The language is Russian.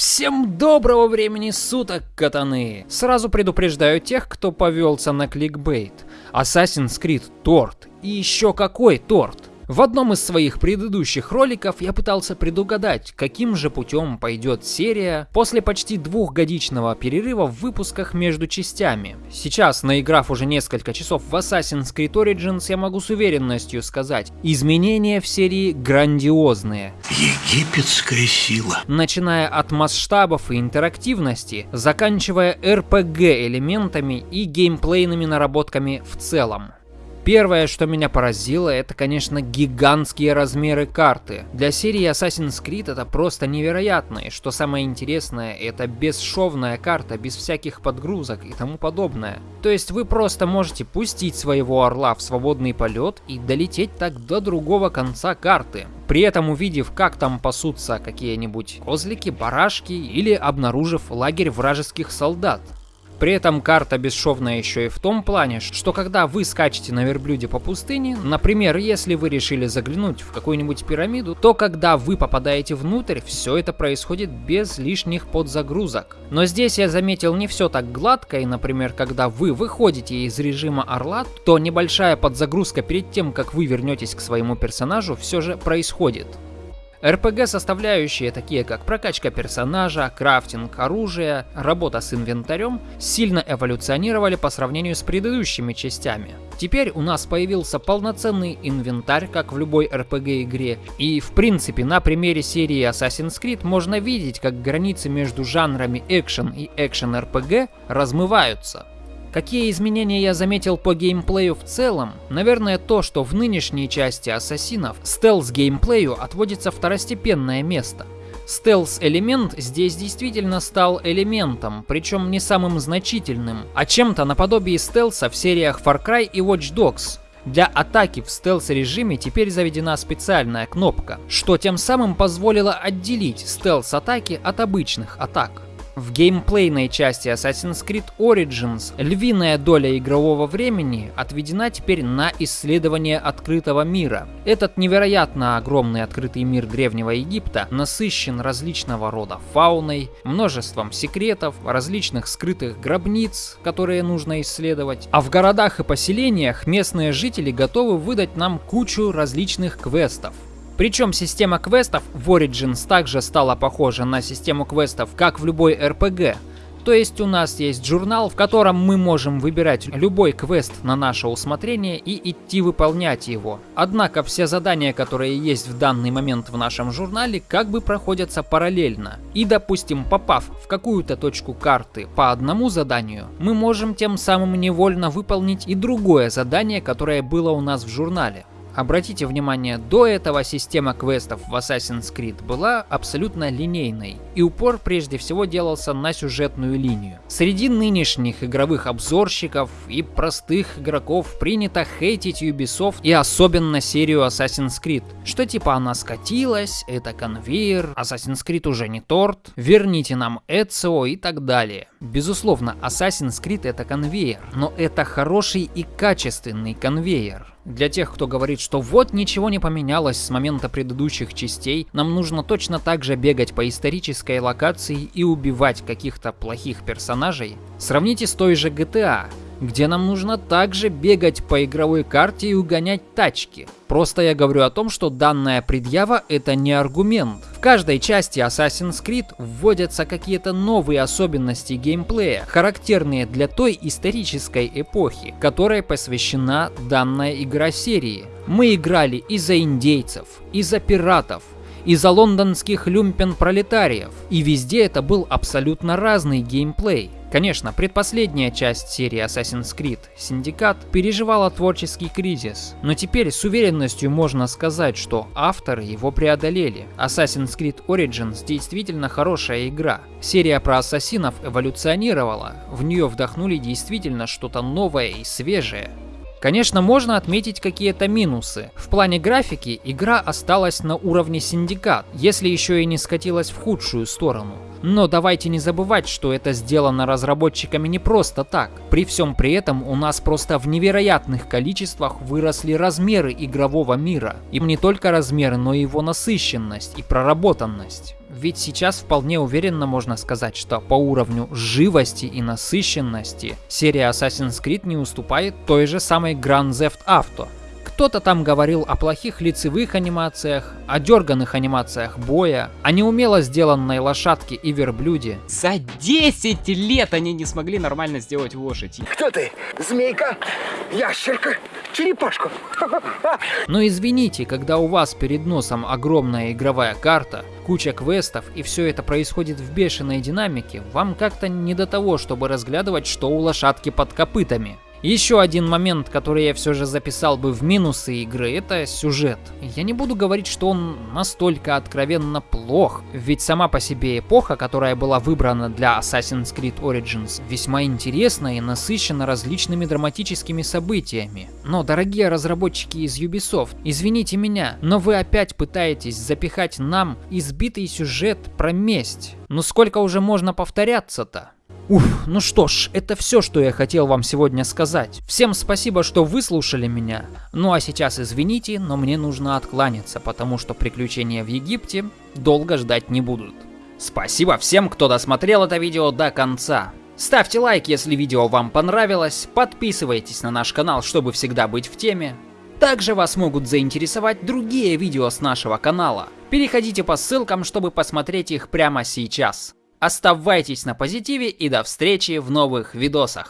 Всем доброго времени суток, катаны! Сразу предупреждаю тех, кто повелся на кликбейт. Assassin's Creed торт. И еще какой торт! В одном из своих предыдущих роликов я пытался предугадать, каким же путем пойдет серия после почти двухгодичного перерыва в выпусках между частями. Сейчас, наиграв уже несколько часов в Assassin's Creed Origins, я могу с уверенностью сказать, изменения в серии грандиозные. Египетская сила. Начиная от масштабов и интерактивности, заканчивая RPG элементами и геймплейными наработками в целом. Первое, что меня поразило, это, конечно, гигантские размеры карты. Для серии Assassin's Creed это просто невероятно, и что самое интересное, это бесшовная карта, без всяких подгрузок и тому подобное. То есть вы просто можете пустить своего орла в свободный полет и долететь так до другого конца карты. При этом увидев, как там пасутся какие-нибудь козлики, барашки или обнаружив лагерь вражеских солдат. При этом карта бесшовная еще и в том плане, что когда вы скачете на верблюде по пустыне, например, если вы решили заглянуть в какую-нибудь пирамиду, то когда вы попадаете внутрь, все это происходит без лишних подзагрузок. Но здесь я заметил не все так гладко, и, например, когда вы выходите из режима орла, то небольшая подзагрузка перед тем, как вы вернетесь к своему персонажу, все же происходит. RPG составляющие, такие как прокачка персонажа, крафтинг оружия, работа с инвентарем, сильно эволюционировали по сравнению с предыдущими частями. Теперь у нас появился полноценный инвентарь, как в любой RPG игре, и в принципе на примере серии Assassin's Creed можно видеть, как границы между жанрами экшен и экшен RPG размываются. Какие изменения я заметил по геймплею в целом? Наверное то, что в нынешней части Ассасинов стелс-геймплею отводится второстепенное место. Стелс-элемент здесь действительно стал элементом, причем не самым значительным, а чем-то наподобие стелса в сериях Far Cry и Watch Dogs. Для атаки в стелс-режиме теперь заведена специальная кнопка, что тем самым позволило отделить стелс-атаки от обычных атак. В геймплейной части Assassin's Creed Origins львиная доля игрового времени отведена теперь на исследование открытого мира. Этот невероятно огромный открытый мир Древнего Египта насыщен различного рода фауной, множеством секретов, различных скрытых гробниц, которые нужно исследовать. А в городах и поселениях местные жители готовы выдать нам кучу различных квестов. Причем система квестов в Origins также стала похожа на систему квестов, как в любой RPG. То есть у нас есть журнал, в котором мы можем выбирать любой квест на наше усмотрение и идти выполнять его. Однако все задания, которые есть в данный момент в нашем журнале, как бы проходятся параллельно. И допустим, попав в какую-то точку карты по одному заданию, мы можем тем самым невольно выполнить и другое задание, которое было у нас в журнале. Обратите внимание, до этого система квестов в Assassin's Creed была абсолютно линейной, и упор прежде всего делался на сюжетную линию. Среди нынешних игровых обзорщиков и простых игроков принято хейтить Ubisoft и особенно серию Assassin's Creed, что типа она скатилась, это конвейер, Assassin's Creed уже не торт, верните нам Эцио и так далее. Безусловно, Assassin's Creed это конвейер, но это хороший и качественный конвейер. Для тех, кто говорит, что вот ничего не поменялось с момента предыдущих частей, нам нужно точно так же бегать по исторической локации и убивать каких-то плохих персонажей. Сравните с той же GTA где нам нужно также бегать по игровой карте и угонять тачки. Просто я говорю о том, что данная предъява это не аргумент. В каждой части Assassin's Creed вводятся какие-то новые особенности геймплея, характерные для той исторической эпохи, которой посвящена данная игра серии. Мы играли и за индейцев, и за пиратов, и за лондонских люмпен-пролетариев, и везде это был абсолютно разный геймплей. Конечно, предпоследняя часть серии Assassin's Creed, Syndicate, переживала творческий кризис, но теперь с уверенностью можно сказать, что авторы его преодолели. Assassin's Creed Origins действительно хорошая игра. Серия про ассасинов эволюционировала, в нее вдохнули действительно что-то новое и свежее. Конечно, можно отметить какие-то минусы. В плане графики игра осталась на уровне Синдикат, если еще и не скатилась в худшую сторону. Но давайте не забывать, что это сделано разработчиками не просто так. При всем при этом у нас просто в невероятных количествах выросли размеры игрового мира. И не только размеры, но и его насыщенность и проработанность. Ведь сейчас вполне уверенно можно сказать, что по уровню живости и насыщенности серия Assassin's Creed не уступает той же самой Grand Theft Auto. Кто-то там говорил о плохих лицевых анимациях, о дерганных анимациях боя, о неумело сделанной лошадке и верблюде. За 10 лет они не смогли нормально сделать лошадь. Кто ты? Змейка? Ящерка? Черепашка? Но извините, когда у вас перед носом огромная игровая карта, куча квестов и все это происходит в бешеной динамике, вам как-то не до того, чтобы разглядывать, что у лошадки под копытами. Еще один момент, который я все же записал бы в минусы игры, это сюжет. Я не буду говорить, что он настолько откровенно плох, ведь сама по себе эпоха, которая была выбрана для Assassin's Creed Origins, весьма интересна и насыщена различными драматическими событиями. Но, дорогие разработчики из Ubisoft, извините меня, но вы опять пытаетесь запихать нам избитый сюжет про месть. Ну сколько уже можно повторяться-то? Уф, ну что ж, это все, что я хотел вам сегодня сказать. Всем спасибо, что выслушали меня. Ну а сейчас извините, но мне нужно откланяться, потому что приключения в Египте долго ждать не будут. Спасибо всем, кто досмотрел это видео до конца. Ставьте лайк, если видео вам понравилось, подписывайтесь на наш канал, чтобы всегда быть в теме. Также вас могут заинтересовать другие видео с нашего канала. Переходите по ссылкам, чтобы посмотреть их прямо сейчас. Оставайтесь на позитиве и до встречи в новых видосах.